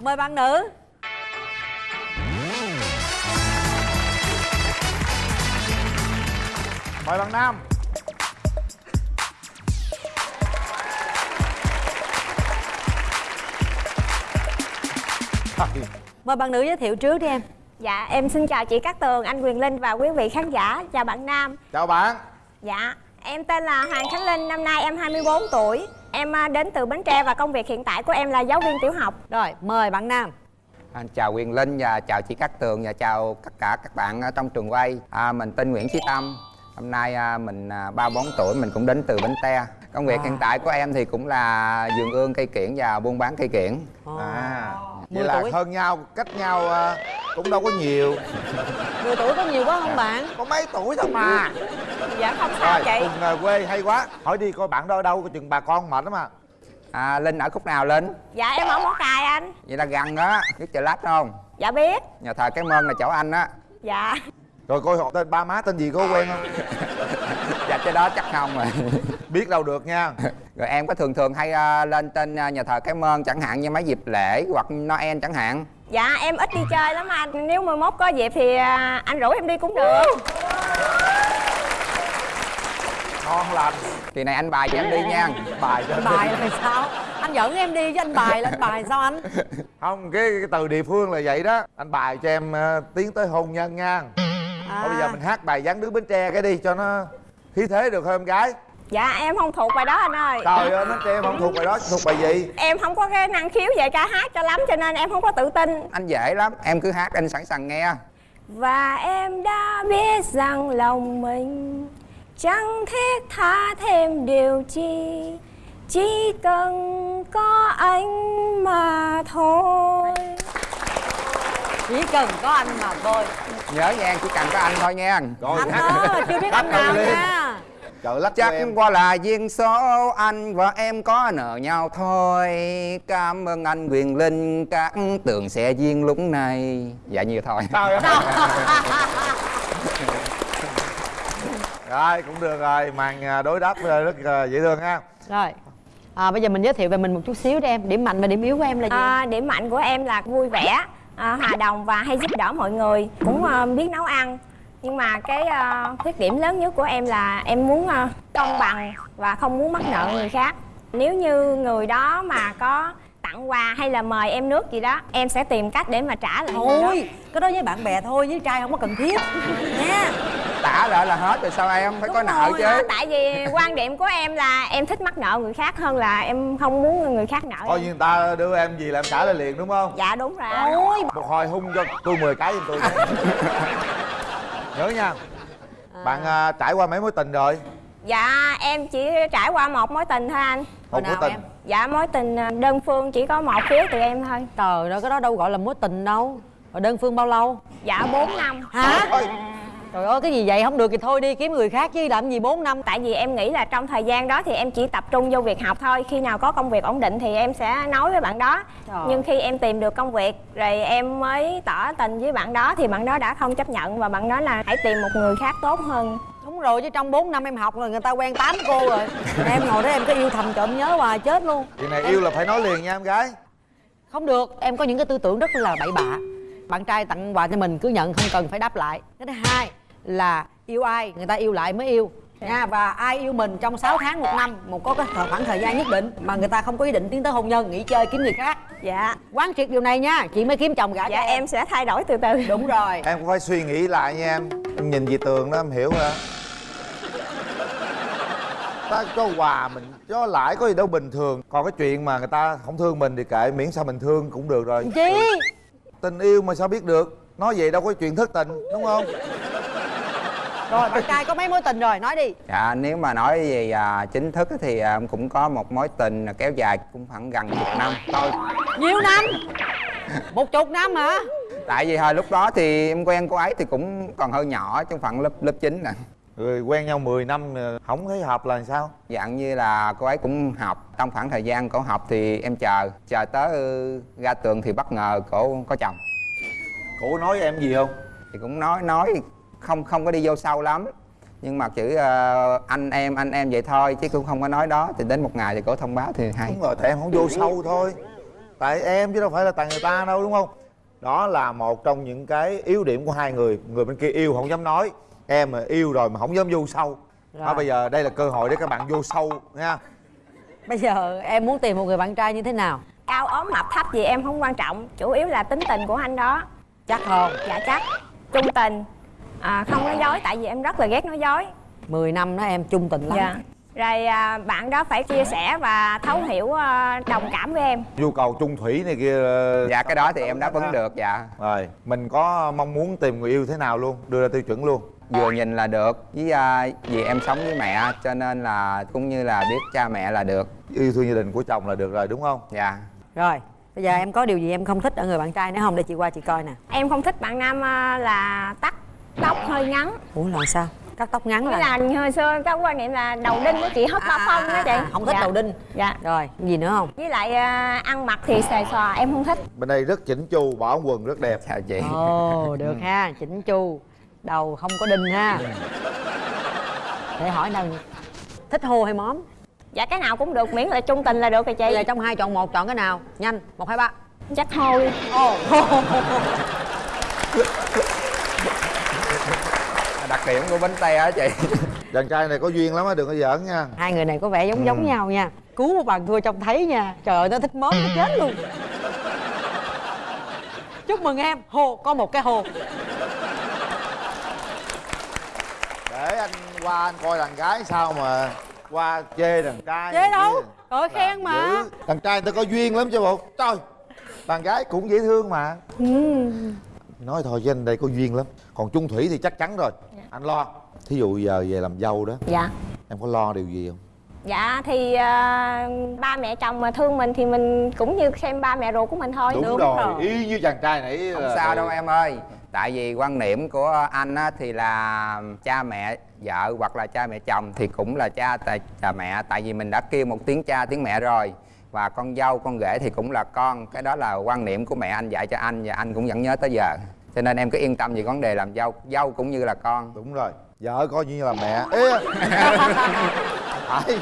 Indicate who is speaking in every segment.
Speaker 1: mời bạn nữ
Speaker 2: mời bạn nam
Speaker 1: mời bạn nữ giới thiệu trước đi em
Speaker 3: Dạ, em xin chào chị Cát Tường, anh Quyền Linh và quý vị khán giả. Chào bạn Nam.
Speaker 2: chào bạn
Speaker 3: Dạ, em tên là Hoàng Khánh Linh, năm nay em 24 tuổi. Em à, đến từ Bến Tre và công việc hiện tại của em là giáo viên tiểu học.
Speaker 1: rồi mời bạn nam
Speaker 4: À, chào Quyền Linh và chào chị Cát Tường và chào tất cả các bạn ở trong trường quay. À, mình tên Nguyễn Chí Tâm. Hôm nay à, mình à, 34 tuổi, mình cũng đến từ Bến Tre. Công việc
Speaker 1: À.
Speaker 4: hiện tại của em thì cũng là vườn ương cây kiển và buôn bán cây kiển.
Speaker 2: à
Speaker 1: Mười
Speaker 2: vậy là
Speaker 1: tuổi.
Speaker 2: hơn nhau cách nhau à, cũng đâu có nhiều
Speaker 1: 10 tuổi có nhiều quá không bạn
Speaker 2: có mấy tuổi thôi mà
Speaker 3: Dạ, không sao
Speaker 2: rồi
Speaker 3: chị.
Speaker 2: cùng à, quê hay quá hỏi đi coi bạn đó ở đâu có chừng bà con mệt lắm à
Speaker 4: À, Linh ở khúc nào Linh?
Speaker 3: Dạ, em ở Móng Cài anh.
Speaker 4: Vậy là gần đó, biết chợ lách không?
Speaker 3: Dạ biết.
Speaker 4: Nhà thờ cái mơn là chỗ anh á.
Speaker 3: Dạ.
Speaker 2: rồi coi họ tên ba má tên gì có quen không
Speaker 4: Dạ cái đó chắc không rồi.
Speaker 2: biết đâu được nha
Speaker 4: Rồi em có thường thường hay à, lên tên à, nhà thờ cái mơn chẳng hạn như mấy dịp lễ hoặc Noel chẳng hạn.
Speaker 3: Dạ, em ít đi chơi lắm anh. Nếu mà mốt có dịp thì anh rủ em đi cũng được.
Speaker 2: Ngon lành.
Speaker 4: Kỳ này anh bài cho em đi nha.
Speaker 2: bài cho
Speaker 1: anh bài là sao? Anh dẫn em đi với anh bài là anh bài sao anh?
Speaker 2: Không cái, cái từ địa phương là vậy đó. Anh bài cho em ờ, tiến tới hôn nhân nha.
Speaker 1: À,
Speaker 2: thôi bây giờ mình hát bài dáng đứa bến tre cái đi cho nó khí thế được không em gái?
Speaker 3: Dạ, em không thuộc bài đó anh ơi.
Speaker 2: trời ơi bến tre em không thuộc bài đó thuộc bài gì?
Speaker 3: Em không có cái năng khiếu về ca hát cho lắm cho nên em không có tự tin.
Speaker 4: Anh dễ lắm, em cứ hát anh sẵn sàng nghe.
Speaker 3: Và em đã biết rằng lòng mình chẳng thiết tha thêm điều chi Chỉ cần có anh mà thôi.
Speaker 1: Chỉ cần có anh mà thôi.
Speaker 4: Nhớ nha, chỉ cần có anh thôi nha.
Speaker 2: rồi
Speaker 1: anh ơi chưa biết anh nào nha.
Speaker 2: trời lắc
Speaker 4: Chắc
Speaker 2: em
Speaker 4: qua là duyên số anh và em có nợ nhau thôi. Cảm ơn anh Quyền Linh Các tường sẽ duyên lúc này. Dạ nhiều thôi.
Speaker 2: Trời ơi rồi cũng được rồi. Màn à, đối đáp à, rất à, dễ thương ha.
Speaker 1: Rồi. À, bây giờ mình giới thiệu về mình một chút xíu đi em. Điểm mạnh và điểm yếu của em là gì?
Speaker 3: À, Điểm mạnh của em là vui vẻ, à, hòa đồng và hay giúp đỡ mọi người. Cũng à, biết nấu ăn. Nhưng mà cái à, khuyết điểm lớn nhất của em là em muốn à, công bằng và không muốn mắc nợ người khác. Nếu như người đó mà có tặng quà hay là mời em nước gì đó Em sẽ tìm cách để mà trả lại
Speaker 1: thôi cái đó với bạn bè thôi với trai không có cần thiết. Nha
Speaker 4: Tả lại là hết rồi sao em phải có nợ chứ?
Speaker 3: tại vì quan điểm của em là em thích mắc nợ người khác hơn là em không muốn người khác nợ
Speaker 2: thôi người ta đưa em gì là em trả lại liền đúng không?
Speaker 3: Dạ đúng rồi.
Speaker 1: Ôi
Speaker 2: một hồi hung cho tôi 10 cái giùm tôi. Nhớ nha. Bạn à, trải qua mấy mối tình rồi?
Speaker 3: Dạ em chỉ trải qua một mối tình thôi anh.
Speaker 2: Một mối
Speaker 1: nào
Speaker 2: tình?
Speaker 1: em?
Speaker 3: dạ mối tình à, đơn phương chỉ có một phía từ em thôi.
Speaker 1: Trời ơi cái đó đâu gọi là mối tình đâu. Rồi đơn phương bao lâu?
Speaker 3: Dạ 4 năm.
Speaker 1: Hả
Speaker 2: Ôi,
Speaker 1: trời ơi cái gì vậy? Không được thì thôi đi kiếm người khác chứ làm gì 4 năm.
Speaker 3: Tại vì em nghĩ là trong thời gian đó thì em chỉ tập trung vô việc học thôi. Khi nào có công việc ổn định thì em sẽ nói với bạn đó.
Speaker 1: Trời.
Speaker 3: nhưng khi em tìm được công việc rồi em mới tỏ tình với bạn đó thì bạn đó đã không chấp nhận và bạn nói là hãy tìm một người khác tốt hơn.
Speaker 1: Đúng rồi chứ trong 4 năm em học rồi người ta quen 8 cô rồi. Em ngồi đó em có yêu thầm trộm nhớ hoài chết luôn.
Speaker 2: Chuyện này yêu là phải nói liền nha em gái.
Speaker 1: Không được em có những cái tư tưởng rất là bậy bạ. Bạn trai tặng quà cho mình cứ nhận không cần phải đáp lại. Cái thứ hai là yêu ai người ta yêu lại mới yêu. Nha và ai yêu mình trong 6 tháng một năm một có cái thời- khoảng thời gian nhất định mà người ta không có ý định tiến tới hôn nhân nghỉ chơi kiếm người khác.
Speaker 3: Dạ.
Speaker 1: Quán triệt điều này nha chị mới kiếm chồng gả
Speaker 3: dạ
Speaker 1: cho
Speaker 3: em sẽ thay đổi từ từ.
Speaker 1: Đúng rồi.
Speaker 2: Em cũng phải suy nghĩ lại nha em. Em nhìn về tường đó em hiểu rồi. Đó ta cho quà mình cho lãi có gì đâu bình thường. Còn cái chuyện mà người ta không thương mình thì kệ miễn sao mình thương cũng được rồi.
Speaker 1: Chi?
Speaker 2: Tình yêu mà sao biết được? Nói vậy đâu có chuyện thất tình đúng không
Speaker 1: rồi bạn trai có mấy mối tình rồi? Nói đi.
Speaker 4: Dạ nếu mà nói về à, chính thức thì à, em cũng có một mối tình kéo dài cũng khoảng gần chục năm thôi.
Speaker 1: Nhiêu năm? Một chục năm hả?
Speaker 4: Tại vì hồi lúc đó thì em quen cô ấy thì cũng còn hơi nhỏ trong phận lớp lớp 9 nè.
Speaker 2: Người quen nhau 10 năm ờ, không thấy hợp là sao?
Speaker 4: Dạng như là cô ấy cũng học. Trong khoảng thời gian cổ học thì em chờ Chờ tới ra trường thì bất ngờ cổ có chồng.
Speaker 2: Cổ nói em gì không?
Speaker 4: Thì cũng nói nói không không có đi vô sâu lắm. Nhưng mà chữ ờ, anh em anh em vậy thôi Chứ cũng không có nói đó. Thì đến một ngày thì cổ thông báo thì hay.
Speaker 2: Đúng rồi tại em không vô sâu thôi. Tại em chứ đâu phải là tại người ta đâu đúng không? Đó là một trong những cái yếu điểm của hai người. Người bên kia yêu không dám nói. Em mà yêu rồi mà không dám vô sâu.
Speaker 1: Rồi.
Speaker 2: đó bây giờ đây là cơ hội để các bạn vô sâu nha.
Speaker 1: Bây giờ em muốn tìm một người bạn trai như thế nào?
Speaker 3: Cao ốm mập thấp gì em không quan trọng. Chủ yếu là tính tình của anh đó.
Speaker 1: Chắc không.
Speaker 3: Dạ chắc. Trung tình à, không nói dối tại vì em rất là ghét nói dối.
Speaker 1: 10 năm đó em chung tình lắm.
Speaker 3: Dạ. Rồi à, bạn đó phải chia sẻ và thấu hiểu à, đồng cảm với em.
Speaker 2: Nhu cầu chung thủy này kia ờ,
Speaker 4: dạ cái đó thì em đáp ứng được dạ.
Speaker 2: Rồi mình có mong muốn tìm người yêu thế nào luôn đưa ra tiêu chuẩn luôn?
Speaker 4: Vừa nhìn là được với à, vì em sống với mẹ cho nên là cũng như là biết cha mẹ là được.
Speaker 2: Yêu thương gia đình của chồng là được rồi đúng không?
Speaker 4: Dạ.
Speaker 1: Rồi bây giờ em có điều gì em không thích ở người bạn trai nữa không? Để chị qua chị coi nè.
Speaker 3: Em không thích bạn nam à, là tắt tóc hơi ngắn.
Speaker 1: Ủa là sao? Cắt tóc ngắn là
Speaker 3: là hồi xưa có quan niệm là đầu đinh đó chị hất ba phong đó chị.
Speaker 1: à, không thích
Speaker 3: Dạ.
Speaker 1: đầu đinh.
Speaker 3: Dạ.
Speaker 1: Rồi gì nữa không?
Speaker 3: Với lại à, ăn mặc thì xòe xòa em không thích.
Speaker 2: Bên đây rất chỉnh chu bỏ quần rất đẹp.
Speaker 4: Chào chị.
Speaker 1: Ồ được ha chỉnh chu. Đầu không có đinh ha. Để hỏi đâu thích hô hay móm?
Speaker 3: Dạ cái nào cũng được miễn là trung tình là được rồi chị.
Speaker 1: Trong hai chọn một chọn cái nào? Nhanh một hai ba.
Speaker 3: Chắc thôi
Speaker 1: ồ.
Speaker 4: đặc điểm của bánh tay hả chị?
Speaker 2: Chàng trai này có duyên lắm á đừng có giỡn nha.
Speaker 1: Hai người này có vẻ giống giống nhau nha. Cứu một bàn thua trông thấy nha. Trời ơi nó thích móm nó chết luôn. Chúc mừng em. Hồ có một cái hồ.
Speaker 2: Để anh qua anh coi đàn gái sao mà qua chê đàn trai
Speaker 1: Chê đâu? Trời khen mà.
Speaker 2: dữ. đàn trai người ta có duyên lắm chứ bộ. Trời. Đàn gái cũng dễ thương mà. Nói thôi với anh đây có duyên lắm. Còn chung thủy thì chắc chắn rồi anh lo. Thí dụ giờ về làm dâu đó
Speaker 3: dạ.
Speaker 2: em có lo điều gì không?
Speaker 3: Dạ thì à, ba mẹ chồng mà thương mình thì mình cũng như xem ba mẹ ruột của mình thôi
Speaker 2: đúng, rồi. y như chàng trai nãy
Speaker 4: không
Speaker 2: là-
Speaker 4: sao đâu em ơi. Tại vì quan niệm của anh á, thì là cha mẹ vợ hoặc là cha mẹ chồng thì cũng là cha tại cha mẹ. Tại vì mình đã kêu một tiếng cha tiếng mẹ rồi. Và con dâu con rể thì cũng là con. Cái đó là quan niệm của mẹ anh dạy cho anh và anh cũng vẫn nhớ tới giờ cho nên em cứ yên tâm về vấn đề làm dâu. Dâu cũng như là con.
Speaker 2: Đúng rồi. Vợ coi như là mẹ. Ê, phải.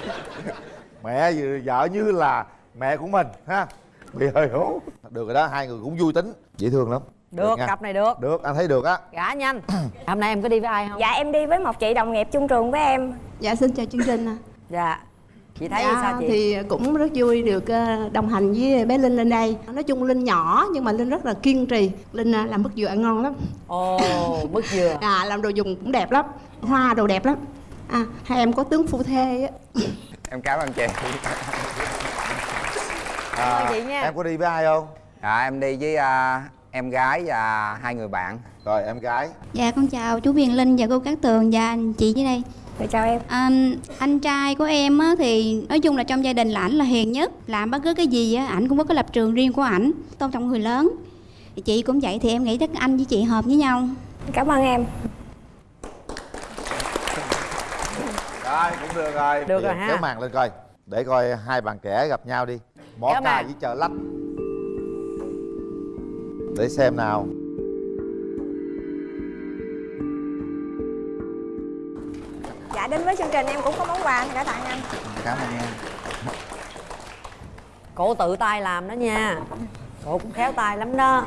Speaker 2: Mẹ vợ như là mẹ của mình ha? Bị hơi hố. Được rồi đó hai người cũng vui tính. Dễ thương lắm.
Speaker 1: Được
Speaker 2: nha.
Speaker 1: cặp này được.
Speaker 2: Được anh thấy được á.
Speaker 1: Gả nhanh. Hôm nay em có đi với ai không?
Speaker 3: Dạ em đi với một chị đồng nghiệp chung trường với em.
Speaker 5: Dạ xin chào chương trình ạ.
Speaker 1: dạ chị thấy
Speaker 5: dạ,
Speaker 1: sao chị
Speaker 5: thì cũng rất vui được ờ, đồng hành với bé Linh lên đây. Nói chung Linh nhỏ nhưng mà Linh rất là kiên trì. Linh ờ, làm mứt dừa ăn ngon lắm.
Speaker 1: ồ mứt dừa
Speaker 5: À làm đồ dùng cũng đẹp lắm. Hoa đồ đẹp lắm. À hai em có tướng phu thê á.
Speaker 4: em cảm ơn chị
Speaker 2: à,
Speaker 1: chị nha.
Speaker 2: em có đi với ai không
Speaker 4: à, em đi với à, em gái và hai người bạn
Speaker 2: rồi em gái
Speaker 6: Dạ con chào chú Viền Linh và cô Cát Tường và anh chị dưới đây
Speaker 3: rồi chào em.
Speaker 6: À, Anh trai của em á, thì nói chung là trong gia đình là ảnh là hiền nhất Làm bất cứ cái gì á, ảnh cũng có cái lập trường riêng của ảnh Tôn trọng người lớn. Thì Chị cũng vậy thì em nghĩ chắc anh với chị hợp với nhau.
Speaker 3: Cảm ơn em.
Speaker 2: Rồi cũng được rồi.
Speaker 1: Được rồi ha.
Speaker 2: kéo màn lên coi để coi hai bạn trẻ gặp nhau đi. Cà
Speaker 1: màn.
Speaker 2: với chợ lách. Để xem nào
Speaker 3: dạ đến với chương trình em cũng có món quà để tặng anh.
Speaker 4: Cảm ơn em.
Speaker 1: Cổ tự tay làm đó nha. Cổ cũng khéo tay lắm đó.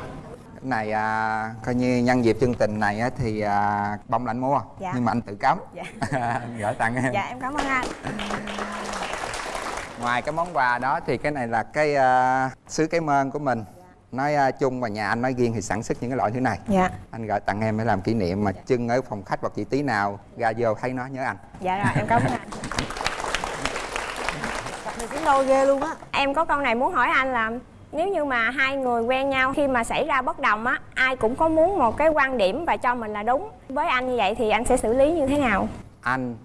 Speaker 4: Cái này à, coi như nhân dịp chương trình này á, thì à, bông là anh mua.
Speaker 3: Dạ.
Speaker 4: nhưng mà anh tự cắm.
Speaker 3: Dạ.
Speaker 4: anh gửi tặng em.
Speaker 3: Dạ em cảm ơn anh.
Speaker 4: Ngoài cái món quà đó thì cái này là cái à, sứ cái mơn của mình nói à, chung và nhà anh nói riêng thì sản xuất những cái loại thứ này.
Speaker 3: Dạ.
Speaker 4: Anh gửi tặng em để làm kỷ niệm mà trưng ở phòng khách hoặc chị tí nào ra vô thấy nó nhớ anh.
Speaker 3: Dạ rồi em cảm ơn anh.
Speaker 1: Này xứng đôi ghê luôn á.
Speaker 3: Em có câu này muốn hỏi anh là nếu như mà hai người quen nhau khi mà xảy ra bất đồng á ai cũng có muốn một cái quan điểm và cho mình là đúng. Với anh như vậy thì anh sẽ xử lý như thế nào?
Speaker 4: Anh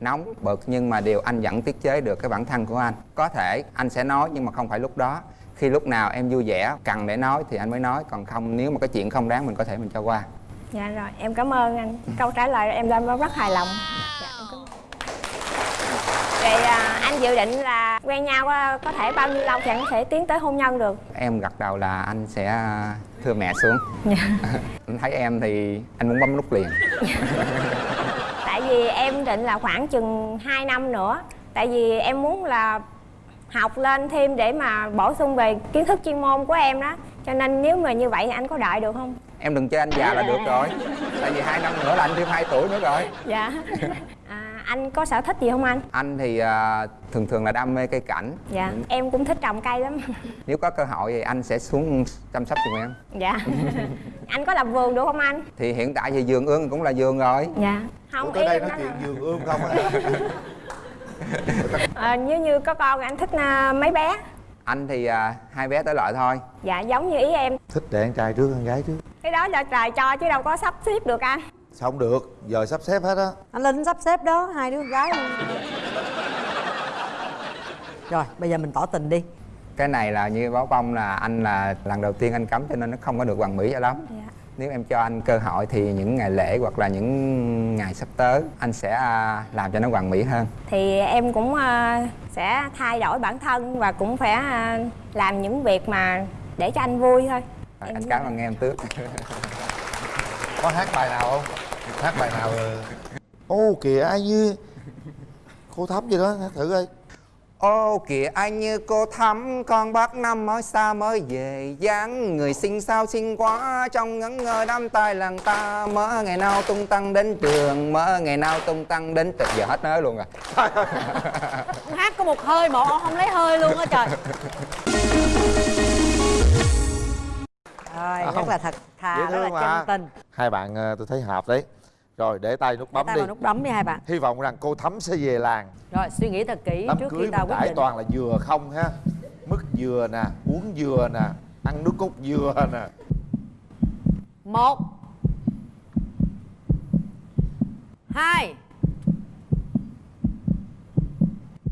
Speaker 4: nóng bực nhưng mà điều anh vẫn tiết chế được cái bản thân của anh. Có thể anh sẽ nói nhưng mà không phải lúc đó khi lúc nào em vui vẻ cần để nói thì anh mới nói còn không nếu mà cái chuyện không đáng mình có thể mình cho qua.
Speaker 3: Dạ rồi em cảm ơn anh. Câu trả lời em đang rất hài lòng. Dạ. Vậy à, anh dự định là quen nhau à, có thể bao nhiêu lâu thì anh có thể tiến tới hôn nhân được?
Speaker 4: Em gật đầu là anh sẽ thưa mẹ xuống. Anh thấy em thì anh muốn bấm nút liền.
Speaker 3: Tại vì em định là khoảng chừng 2 năm nữa. Tại vì em muốn là học lên thêm để mà bổ sung về kiến thức chuyên môn của em đó. Cho nên nếu mà như vậy thì anh có đợi được không?
Speaker 4: Em đừng chơi anh già là được rồi. Tại vì hai năm nữa là anh thêm 2 tuổi nữa rồi.
Speaker 3: Dạ. À, anh có sở thích gì không anh?
Speaker 4: Anh thì à, thường thường là đam mê cây cảnh.
Speaker 3: Dạ em cũng thích trồng cây lắm.
Speaker 4: Nếu có cơ hội thì anh sẽ xuống chăm sóc giùm em.
Speaker 3: Dạ. Anh có làm vườn được không anh?
Speaker 4: Thì hiện tại thì vườn ương cũng là vườn rồi.
Speaker 3: Dạ. Không
Speaker 2: Ủa, tới đây nói chuyện giường ươm không
Speaker 3: Ờ, nếu như có con anh thích à, mấy bé?
Speaker 4: Anh thì à, hai bé tới lợi thôi.
Speaker 3: Dạ giống như ý em.
Speaker 2: Thích đẻ con trai trước con gái trước.
Speaker 3: Cái đó là trời cho chứ đâu có sắp xếp được anh
Speaker 2: sao không được giờ sắp xếp hết á.
Speaker 1: Anh linh sắp xếp đó hai đứa con gái luôn. Rồi bây giờ mình tỏ tình đi.
Speaker 4: Cái này là như báo bông là anh là lần đầu tiên anh cấm cho nên nó không có được hoàn mỹ cho lắm.
Speaker 3: Dạ
Speaker 4: nếu em cho anh cơ hội thì những ngày lễ hoặc là những ngày sắp tới anh sẽ à, làm cho nó hoàn mỹ hơn.
Speaker 3: Thì em cũng à, sẽ thay đổi bản thân và cũng phải à, làm những việc mà để cho anh vui thôi.
Speaker 4: Rồi,
Speaker 3: Em
Speaker 4: anh cảm ơn em trước
Speaker 2: có hát bài nào không? Hát bài nào ô kìa ai như cô thắm gì đó hát thử coi
Speaker 4: Ô kìa anh như cô thắm Con bác năm mới xa mới về dáng. Người xinh sao xinh quá Trong ngẩn ngơ đám tay làng ta. Mơ ngày nào tung tăng đến trường Mơ ngày nào tung tăng đến trường Giờ hết nói luôn rồi.
Speaker 1: Ông hát có một hơi mà ông không lấy hơi luôn á trời. Rồi rất
Speaker 2: Không.
Speaker 1: là thật thà rất là chân tình.
Speaker 2: Hai bạn ờ, tôi thấy hợp đấy rồi để tay nút bấm
Speaker 1: tay
Speaker 2: đi.
Speaker 1: vào nút bấm đi hai bạn.
Speaker 2: Hy vọng rằng cô thắm sẽ về làng.
Speaker 1: Rồi suy nghĩ thật kỹ
Speaker 2: đám
Speaker 1: trước
Speaker 2: cưới
Speaker 1: khi ta
Speaker 2: mình
Speaker 1: quyết định.
Speaker 2: toàn là dừa không ha. Mứt dừa nè uống dừa nè ăn nước cốt dừa nè.
Speaker 1: Một. Hai.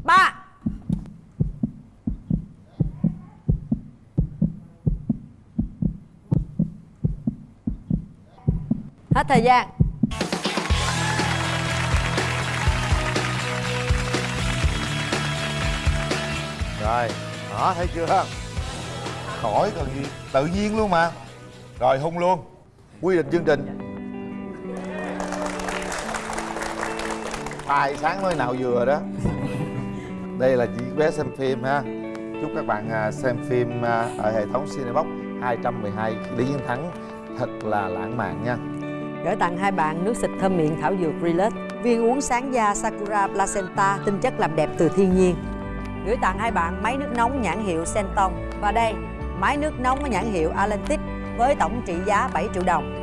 Speaker 1: Ba. Hết thời gian
Speaker 2: rồi. Đó, thấy chưa? Khỏi cần gì. Tự nhiên luôn mà. Rồi, hung luôn. Quy định chương trình. Tài sáng mới nào vừa đó. Đây là chị bé xem phim ha. Chúc các bạn à, xem phim à, ở hệ thống Cinebox 212 Lý Chiến Thắng, thật là lãng mạn nha.
Speaker 1: Gửi tặng hai bạn nước xịt thơm miệng thảo dược Relax viên uống sáng da Sakura Placenta, tinh chất làm đẹp từ thiên nhiên gửi tặng hai bạn máy nước nóng nhãn hiệu Senton và đây, máy nước nóng có nhãn hiệu Atlantic với tổng trị giá 7 triệu đồng.